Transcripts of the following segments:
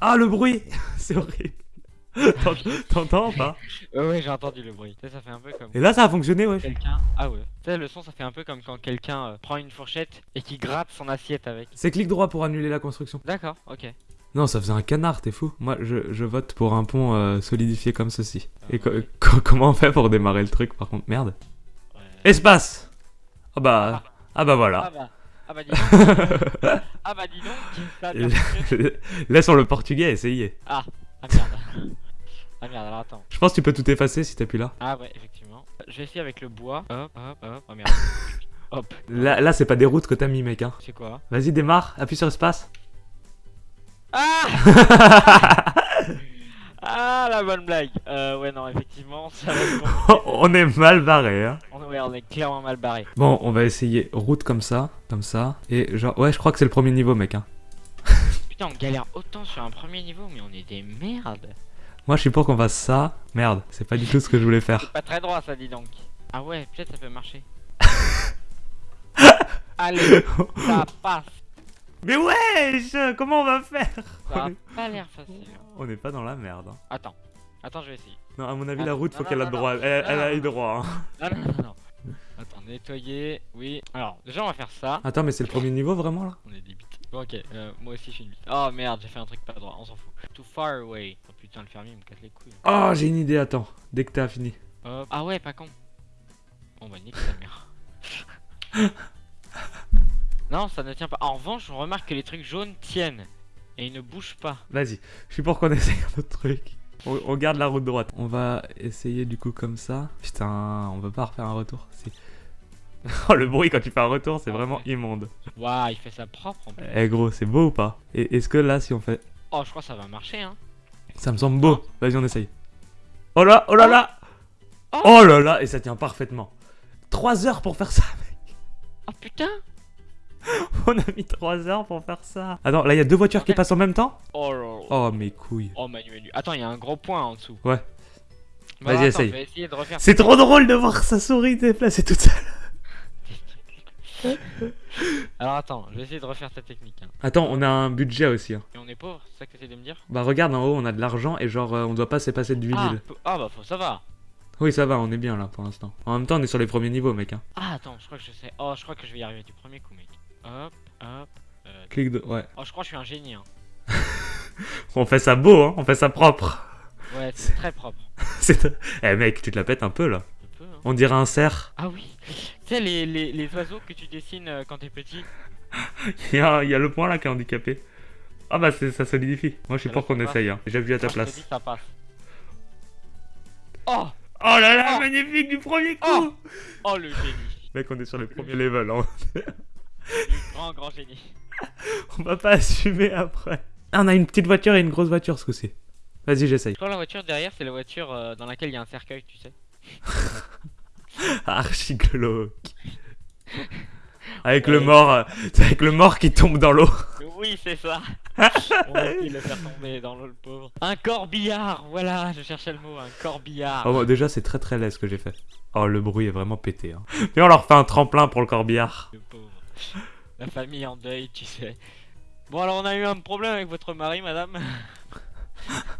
Ah, le bruit C'est horrible. T'ent- T'entends ou pas? Ouais, ouais, j'ai entendu le bruit. Tu sais, ça fait un peu comme Et là, ça a fonctionné, ouais. quelqu'un. Ah ouais. Le son, ça fait un peu comme quand quelqu'un euh, prend une fourchette et qui gratte son assiette avec. C'est clic droit pour annuler la construction. D'accord, ok. Non, ça faisait un canard, t'es fou. Moi, je, je vote pour un pont euh, solidifié comme ceci. Et co- co- comment on fait pour démarrer le truc, par contre? Merde. Ouais. Espace Ah bah... Ah bah Ah voilà. bah. Ah bah dis donc. ah bah dis donc. Ça bien fonctionné. Laissons le portugais essayer. Ah, ah merde. ah merde, alors attends. Je pense que tu peux tout effacer si t'appuies là. Ah ouais, effectivement. Je vais essayer avec le bois. Hop, hop, hop. Oh merde. hop. Là, là c'est pas des routes que t'as mis, mec. Hein. C'est quoi? Vas-y, démarre, appuie sur espace. Ah Ah la bonne blague. Euh, ouais, non, effectivement, ça va être bon. on est mal barré, hein. On, ouais, on est clairement mal barré. Bon, on va essayer route comme ça, comme ça. Et genre, ouais, je crois que c'est le premier niveau, mec. Hein. Putain, on galère autant sur un premier niveau, mais on est des merdes. Moi, je suis pour qu'on fasse ça. Merde, c'est pas du tout ce que je voulais faire. Pas très droit, ça dit donc. Ah ouais, peut-être ça peut marcher. Allez, ça passe. Mais wesh Comment on va faire Ça a pas l'air facile. On n'est pas dans la merde. hein. Attends, attends, je vais essayer. Non, à mon avis, Ah, la route, non, faut qu'elle aille droit. Elle, elle Non, aille non. droit. hein. Non, non, non. Attends, nettoyer, oui. Alors, déjà, on va faire ça. Attends, mais c'est le premier niveau vraiment là? On est des bites. Bon, ok, euh, moi aussi je suis une bite. Oh merde, j'ai fait un truc pas droit, on s'en fout. Too far away. Oh putain, le fermier il me casse les couilles. Oh, j'ai une idée, attends. Dès que t'as fini. Hop. Ah ouais, pas con. Bon bah nique ta mère. non, ça ne tient pas. En revanche, on remarque que les trucs jaunes tiennent. Et ils ne bougent pas. Vas-y, je suis pour qu'on essaye un autre truc. On, on garde la route droite. On va essayer du coup comme ça. Putain, on peut pas refaire un retour. Oh, le bruit quand tu fais un retour, c'est Ah, vraiment ouais. immonde. Waouh, il fait ça propre en plus. Eh gros, c'est beau ou pas? Et est-ce que là, si on fait. Oh, je crois que ça va marcher hein. Ça me semble beau. Vas-y, on essaye. Oh là, oh là là Oh. Oh là là Et ça tient parfaitement. 3 heures pour faire ça, mec. Oh putain On a mis 3 heures pour faire ça. Attends, là, il y a deux voitures qui passent en même temps? Oh. Oh, mes couilles. Oh Manu Manu. Attends, il y a un gros point en dessous. Ouais. Bon, Vas-y, essaye. C'est trop drôle de voir sa souris déplacer toute seule. Alors attends, je vais essayer de refaire ta technique. Hein. Attends, on a un budget aussi. hein. Et on est pauvre, c'est ça que t'essayes de me dire? Bah regarde en haut, on a de l'argent et genre euh, on doit pas se passer de 8000. ah, ah bah faut, ça va. Oui, ça va, on est bien là pour l'instant. En même temps, on est sur les premiers niveaux, mec. Hein. Ah attends, je crois que je sais. Oh, je crois que je vais y arriver du premier coup, mec. Hop, hop. euh, Clic de. Ouais. Oh, je crois que je suis un génie. Hein. On fait ça beau, hein. On fait ça propre. Ouais, c'est très propre. C'est. Eh mec, tu te la pètes un peu là. Un peu, hein. On dirait un cerf. Ah oui. Tu sais les, les, les oiseaux que tu dessines euh, quand t'es petit. Il y, a, il y a le point là qui est handicapé. Ah bah c'est- ça solidifie. Moi je suis pour qu'on essaye. Hein. J'ai vu à ta Quand je te place. dis, ça passe. Oh, Oh là là, Oh. magnifique du premier coup. Oh. oh le génie. Mec, on est sur les premiers levels. Hein. Le grand grand génie. On va pas assumer après. Ah, on a une petite voiture et une grosse voiture ce coup-ci. Vas-y, j'essaye. Je crois que la voiture derrière, c'est la voiture euh, dans laquelle il y a un cercueil, tu sais. Archi glauque. Avec le mort, euh, c'est avec le mort qui tombe dans l'eau. Oui, c'est ça. On va essayer de le faire tomber dans l'eau, le pauvre. Un corbillard, voilà, je cherchais le mot, un corbillard. Oh, bon, déjà, c'est très très laid ce que j'ai fait. Oh, le bruit est vraiment pété. Hein. Mais on leur fait un tremplin pour le corbillard. Le pauvre. La famille en deuil, tu sais. Bon, alors on a eu un problème avec votre mari, madame.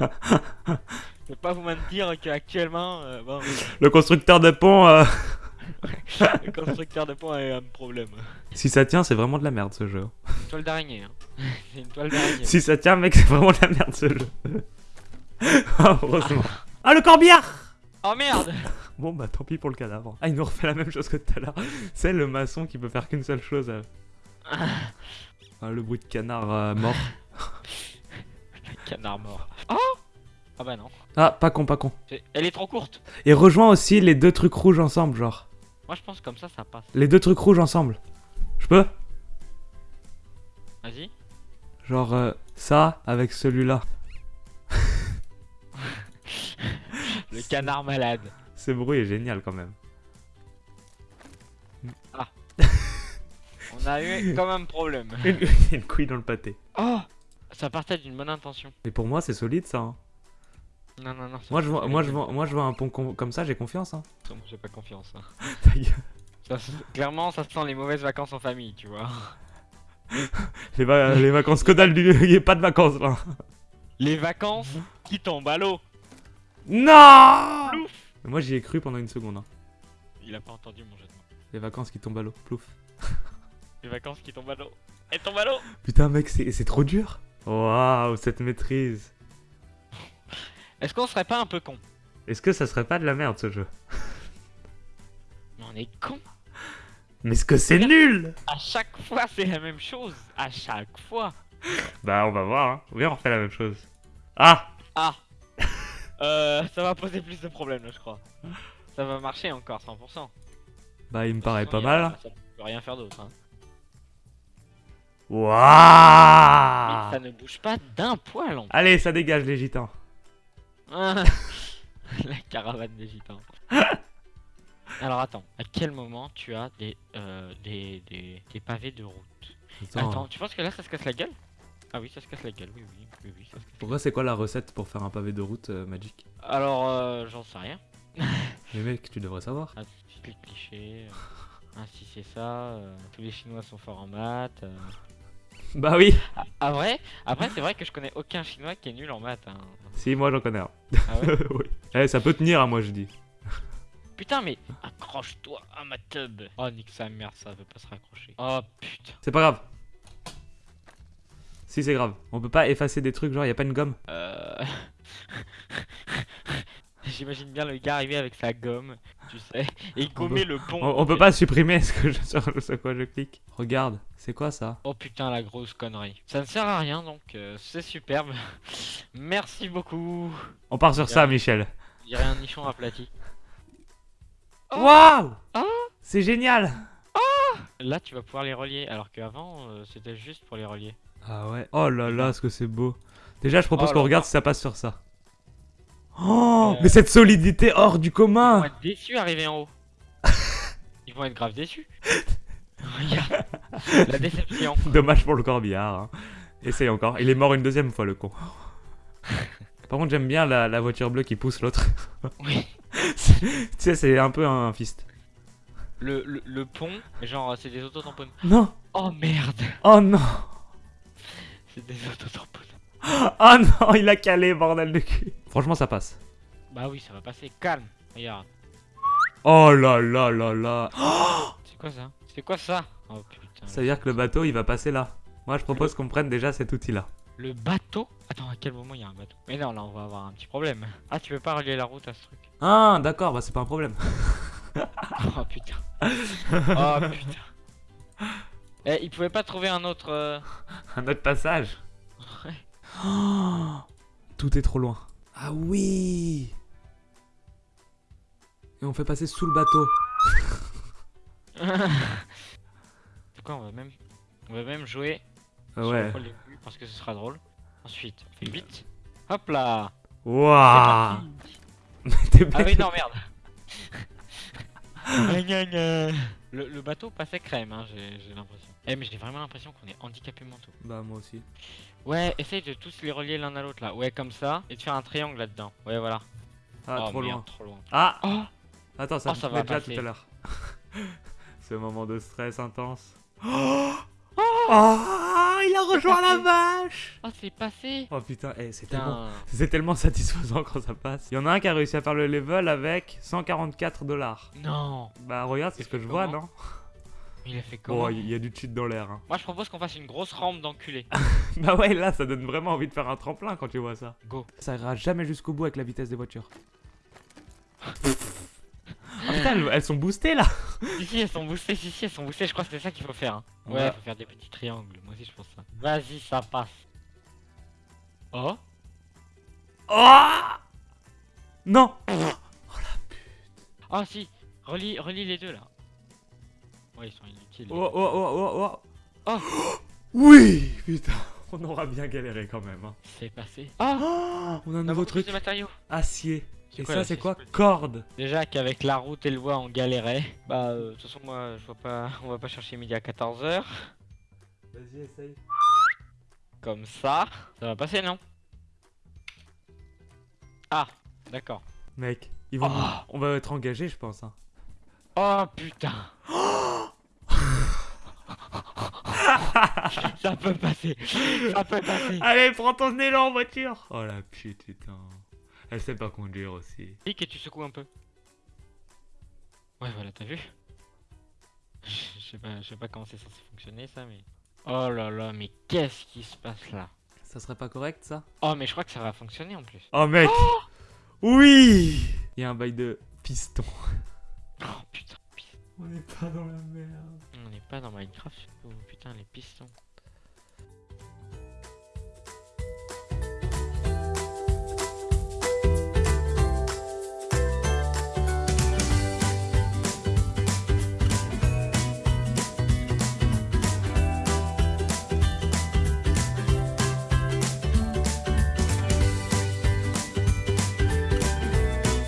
Je vais pas vous mentir qu'actuellement, euh, bon, Le constructeur de pont, euh, le constructeur de pont a eu un problème. si ça tient, c'est vraiment de la merde ce jeu. Toile d'araignée, hein. C'est une toile d'araignée. Si ça tient, mec, c'est vraiment de la merde ce jeu. Ah, Heureusement. Ah, le corbillard Oh merde Bon, bah tant pis pour le cadavre. Ah, il nous refait la même chose que tout à l'heure. C'est le maçon qui peut faire qu'une seule chose. euh. Ah, le bruit de canard euh, mort. Canard mort. Oh Ah bah non. Ah, pas con, pas con. Elle est trop courte. Et rejoins aussi les deux trucs rouges ensemble, genre. Moi je pense comme ça, ça passe. Les deux trucs rouges ensemble. Je peux? Vas-y. Genre euh, ça avec celui-là. Le canard malade. Ce bruit est génial quand même. On a eu comme un problème. Une, une couille dans le pâté. Oh Ça partait d'une bonne intention. Et pour moi, c'est solide ça. hein. Non, non, non. Moi, je vois, moi, je vois, moi, je vois un pont com- comme ça, j'ai confiance. Hein. Moi, J'ai pas confiance. hein. Ta gueule. Ça se- clairement, ça sent les mauvaises vacances en famille, tu vois. Les, va- les vacances dalle, du- il n'y a pas de vacances là. Les vacances qui tombent à l'eau. Non Plouf Moi j'y ai cru pendant une seconde. hein. Il a pas entendu mon jeu de mots. Les vacances qui tombent à l'eau. Plouf. Les vacances qui tombent à l'eau. Elles tombent à l'eau. Putain mec, c'est c'est trop dur. Waouh, cette maîtrise. Est-ce qu'on serait pas un peu con? Est-ce que ça serait pas de la merde ce jeu? Mais on est con. Mais est-ce que c'est nul À chaque fois, c'est la même chose. À chaque fois. Bah on va voir, hein. Viens on refait la même chose. Ah Ah. euh, ça va poser plus de problèmes là, je crois. Ça va marcher encore 100%. Bah il me paraît pas a- mal. Ça peut rien faire d'autre. Hein. Mais Waouh ça ne bouge pas d'un poil en Allez, ça dégage les gitans. La caravane des gitans. Alors attends, à quel moment tu as des, euh, des, des, des pavés de route Attends, tu penses que là ça se casse la gueule? Ah oui, ça se casse la gueule, oui, oui, oui, oui, ça se casse. Pourquoi c'est quoi la recette pour faire un pavé de route euh, Magic Alors, euh, j'en sais rien. Mais mec, tu devrais savoir. Ah, les clichés. euh, Ainsi c'est ça. euh, tous les Chinois sont forts en maths. Bah oui Ah vrai Après c'est vrai que je connais aucun Chinois qui est nul en maths. hein. Si, moi j'en connais un. Ah ouais? Oui. Eh, ça peut tenir, hein, moi je dis. Putain mais accroche-toi à ma tub. Oh nique sa mère, ça veut pas se raccrocher. Oh putain. C'est pas grave. Si, c'est grave. On peut pas effacer des trucs, genre y a pas une gomme Euh... J'imagine bien le gars arriver avec sa gomme, tu sais, et gommer le pont. on, on peut pas supprimer ce que je, sur, quoi je clique. Regarde, c'est quoi ça? Oh putain la grosse connerie. Ça ne sert à rien donc euh, c'est superbe. Merci beaucoup. On part sur ça, Michel. Il y un nichon aplati. Oh. Waouh Ah. C'est génial Là tu vas pouvoir les relier alors qu'avant euh, c'était juste pour les relier. Ah ouais. Oh là là, ce que c'est beau. Déjà, je propose Oh qu'on regarde si ça passe sur ça. Oh, Euh. mais cette solidité hors du Ils vont commun être déçus arrivés en haut. Ils vont être grave déçus. Regarde. La déception. Dommage pour le corbillard. hein. Essaye encore. Il est mort une deuxième fois, le con. Par contre, j'aime bien la, la voiture bleue qui pousse l'autre. Oui. Tu sais, c'est un peu un fist. Le, le, le pont, genre c'est des autotamponnes. Non Oh merde. Oh non C'est des autotamponnes. Oh non, il a calé, bordel de cul Franchement, ça passe. Bah oui, ça va passer. Calme. Regarde. Oh là là là là C'est quoi ça? C'est quoi ça? Oh putain. Ça veut dire que le bateau, il va passer là. Moi, je propose qu'on prenne déjà cet outil-là. Le bateau Attends, à quel moment il y a un bateau Mais non, là on va avoir un petit problème. Ah, tu peux pas relier la route à ce truc. Ah, d'accord, bah c'est pas un problème. Oh putain. Oh putain. Eh, il pouvait pas trouver un autre. euh, Un autre passage. Ouais. Oh, tout est trop loin. Ah oui Et on fait passer sous le bateau. C'est quoi, on va même. On va même jouer Ah sur ouais. le poil des couilles parce que ce sera drôle. Ensuite, on fait vite. Hop là t'es Ah oui, non, merde. Le, le bateau passait crème, hein, j'ai l'impression. Eh, mais j'ai vraiment l'impression qu'on est handicapé mentaux. Bah moi aussi. Ouais, essaye de tous les relier l'un à l'autre là. Ouais, comme ça. Et de faire un triangle là-dedans. Ouais, voilà. Ah, oh, trop merde, loin. trop loin. Ah Oh Attends, ça, Oh, ça va déjà tout à l'heure. Ce moment de stress intense. Oh, Oh, il a rejoint la vache Oh, c'est passé Oh putain, eh, c'est tellement... Tellement satisfaisant quand ça passe. Il y en a un qui a réussi à faire le level avec 144 dollars. Non Bah regarde, c'est Il ce que je vois, non? Il a fait comment? Bon, il y a du cheat dans l'air. hein. Moi, je propose qu'on fasse une grosse rampe d'enculé. Bah ouais, là, ça donne vraiment envie de faire un tremplin quand tu vois ça. Go. Ça ira jamais jusqu'au bout avec la vitesse des voitures. Ah putain, elles, elles sont boostées là si, si, elles sont boostées, si, si, elles sont boostées. Je crois que c'est ça qu'il faut faire. hein. Ouais, va- faut faire des petits triangles. Moi aussi, je pense ça. Vas-y, ça passe. Oh Oh Non Ah, si Relie, relie les deux là. Ouais, ils sont inutiles. Oh oh oh oh oh Oh. Oui Putain, on aura bien galéré quand même. hein. C'est passé. Ah Oh, on a un On a nouveau truc. de matériaux. Acier. Et quoi, ça, c'est quoi. Corde. Déjà qu'avec la route et le bois on galérait. Bah euh, de toute façon moi je vois pas. On va pas chercher midi à 14h. Vas-y, essaye. Comme ça. Ça va passer non? Ah d'accord. Mec, ils vont... Oh. on va être engagés, je pense. hein. Oh putain Ça peut passer. Ça peut passer. Allez, prends ton élan en voiture. Oh la putain. Elle sait pas conduire aussi. Clique et tu secoues un peu. Ouais, voilà, t'as vu? Je sais pas, je sais pas comment c'est censé fonctionner ça, mais. Oh là là, mais qu'est-ce qui se passe là? Ça serait pas correct ça? Oh, mais je crois que ça va fonctionner en plus. Oh mec Oui Il y a un bail de piston. Oh putain, On n'est pas dans la merde. on n'est pas dans Minecraft, oh, putain, les pistons.